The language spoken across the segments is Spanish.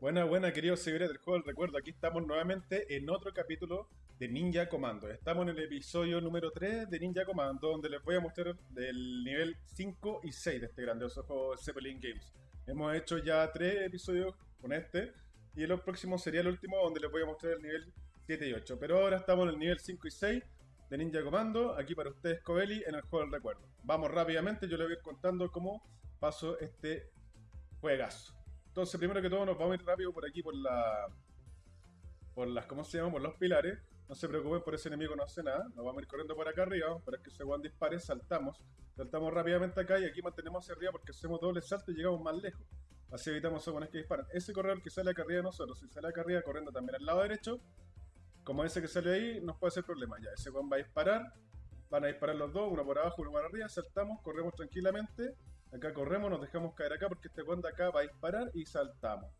Buena, buena, queridos seguidores del juego del recuerdo. Aquí estamos nuevamente en otro capítulo de Ninja Commando. Estamos en el episodio número 3 de Ninja Commando, donde les voy a mostrar del nivel 5 y 6 de este grandioso juego Zeppelin Games. Hemos hecho ya 3 episodios con este, y el próximo sería el último, donde les voy a mostrar el nivel 7 y 8. Pero ahora estamos en el nivel 5 y 6 de Ninja Commando, aquí para ustedes, Coeli, en el juego del recuerdo. Vamos rápidamente, yo les voy a ir contando cómo paso este juegazo. Entonces, primero que todo, nos vamos a ir rápido por aquí, por la. Por las, ¿cómo se llama? Por los pilares. No se preocupen por ese enemigo, no hace nada. Nos vamos a ir corriendo por acá arriba, para que ese guan dispare, saltamos. Saltamos rápidamente acá y aquí mantenemos hacia arriba porque hacemos doble salto y llegamos más lejos. Así evitamos a que disparan. Ese corredor que sale acá arriba de nosotros, si sale acá arriba corriendo también al lado derecho, como ese que sale ahí, nos puede hacer problema. Ya, ese guan va a disparar. Van a disparar los dos, uno por abajo, uno por arriba. Saltamos, corremos tranquilamente. Acá corremos, nos dejamos caer acá porque este de acá va a disparar y saltamos.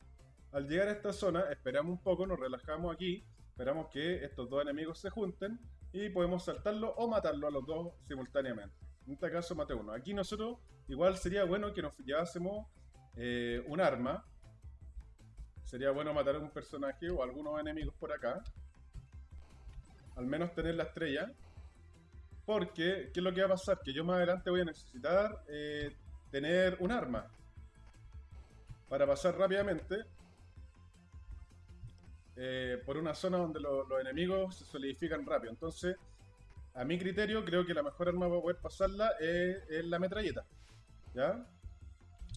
Al llegar a esta zona, esperamos un poco, nos relajamos aquí, esperamos que estos dos enemigos se junten y podemos saltarlo o matarlo a los dos simultáneamente. En este caso mate uno. Aquí nosotros igual sería bueno que nos llevásemos eh, un arma. Sería bueno matar a un personaje o algunos enemigos por acá. Al menos tener la estrella. Porque, ¿qué es lo que va a pasar? Que yo más adelante voy a necesitar eh, tener un arma para pasar rápidamente eh, por una zona donde los enemigos se solidifican rápido. Entonces, a mi criterio, creo que la mejor arma para poder pasarla es, la metralleta. ¿Ya?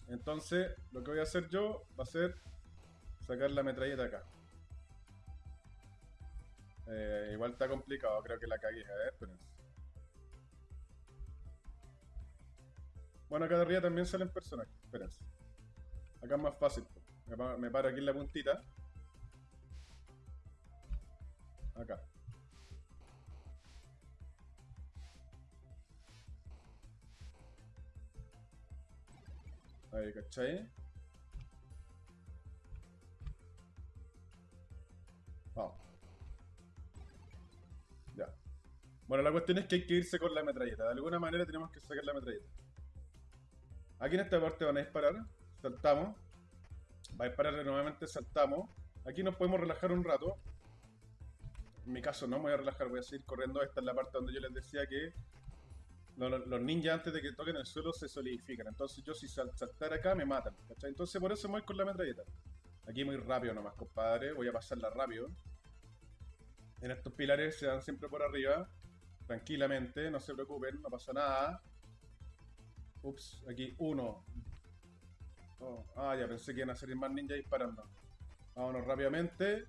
Entonces, lo que voy a hacer yo va a ser sacar la metralleta acá. Eh, igual está complicado, creo que la cagué. A ver, espérense. Bueno, acá de arriba también salen personajes. Espérense. Acá es más fácil. Me paro aquí en la puntita. Acá. Ahí, ¿cachai? Vamos. Ya. Bueno, la cuestión es que hay que irse con la metralleta. De alguna manera tenemos que sacar la metralleta. Aquí en esta parte van a disparar. Saltamos. Va a disparar nuevamente, saltamos. Aquí nos podemos relajar un rato. En mi caso no me voy a relajar, voy a seguir corriendo. Esta es la parte donde yo les decía que los ninjas antes de que toquen el suelo se solidifican. Entonces yo si saltar acá me matan. Entonces por eso me voy con la metralleta. Aquí muy rápido nomás, compadre. Voy a pasarla rápido. En estos pilares se dan siempre por arriba. Tranquilamente, no se preocupen, no pasa nada. Ups, aquí uno. Oh, ah, ya pensé que iban a salir más ninjas disparando. Vámonos rápidamente.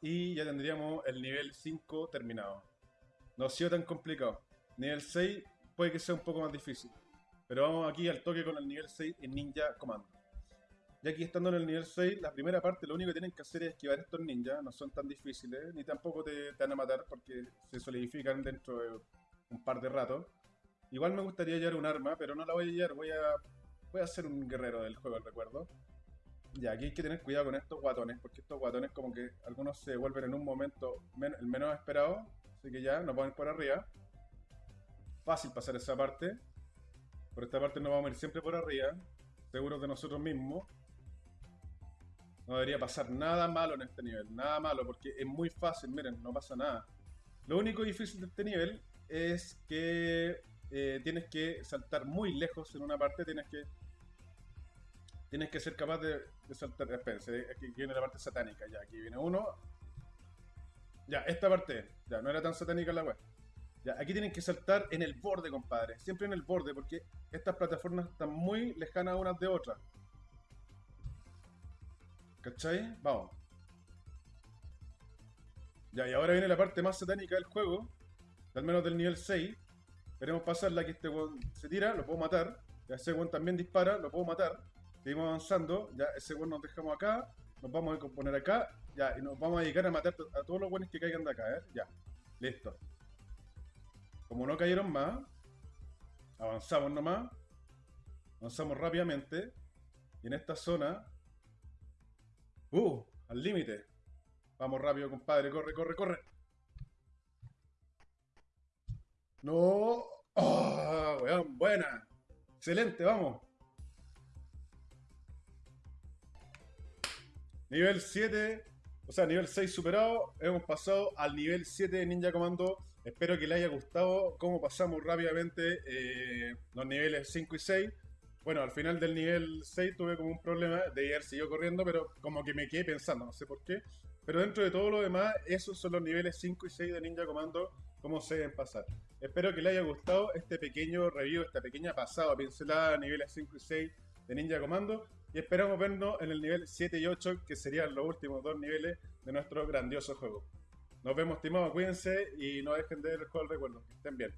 Y ya tendríamos el nivel 5 terminado. No ha sido tan complicado. Nivel 6 puede que sea un poco más difícil. Pero vamos aquí al toque con el nivel 6 en Ninja Commando. Ya aquí estando en el nivel 6, la primera parte lo único que tienen que hacer es esquivar estos ninjas. No son tan difíciles, ni tampoco te, te van a matar porque se solidifican dentro de un par de ratos. Igual me gustaría llevar un arma, pero no la voy a llevar, voy a, voy a ser un guerrero del juego, recuerdo. Ya, aquí hay que tener cuidado con estos guatones, porque estos guatones como que algunos se vuelven en un momento el menos esperado. Así que ya, nos vamos por arriba. Fácil pasar esa parte. Por esta parte nos vamos a ir siempre por arriba, seguros de nosotros mismos. No debería pasar nada malo en este nivel, nada malo, porque es muy fácil, miren, no pasa nada. Lo único difícil de este nivel es que eh, tienes que saltar muy lejos en una parte, tienes que tienes que ser capaz de, saltar. Espérense, aquí viene la parte satánica, ya, aquí viene uno. Ya, esta parte, ya, no era tan satánica la web. Ya, aquí tienen que saltar en el borde, compadre. Siempre en el borde, porque estas plataformas están muy lejanas unas de otras. ¿Cachai? Vamos. Ya, y ahora viene la parte más satánica del juego, al menos del nivel 6, Queremos pasarla, que este weón se tira, lo puedo matar. Ya ese weón también dispara, lo puedo matar. Seguimos avanzando, ya ese weón nos dejamos acá. Nos vamos a poner acá, ya, y nos vamos a dedicar a matar a todos los weones que caigan de acá, ¿eh? Ya, listo. Como no cayeron más, avanzamos nomás. Avanzamos rápidamente. Y en esta zona... ¡Uh! Al límite. Vamos rápido, compadre. Corre, corre, corre. No. ¡Oh, weón! Buena. Excelente, vamos. Nivel 7, o sea, nivel 6 superado, hemos pasado al nivel 7 de Ninja Commando. Espero que le haya gustado cómo pasamos rápidamente eh, los niveles 5 y 6. Bueno, al final del nivel 6 tuve como un problema de haber seguido corriendo, pero como que me quedé pensando, no sé por qué. Pero dentro de todo lo demás, esos son los niveles 5 y 6 de Ninja Commando, cómo se deben pasar. Espero que le haya gustado este pequeño review, esta pequeña pasada, pincelada, niveles 5 y 6 de Ninja Commando. Y esperamos vernos en el nivel 7 y 8, que serían los últimos dos niveles de nuestro grandioso juego. Nos vemos, estimados, cuídense y no dejen de ver el juego recuerdo. Que estén bien.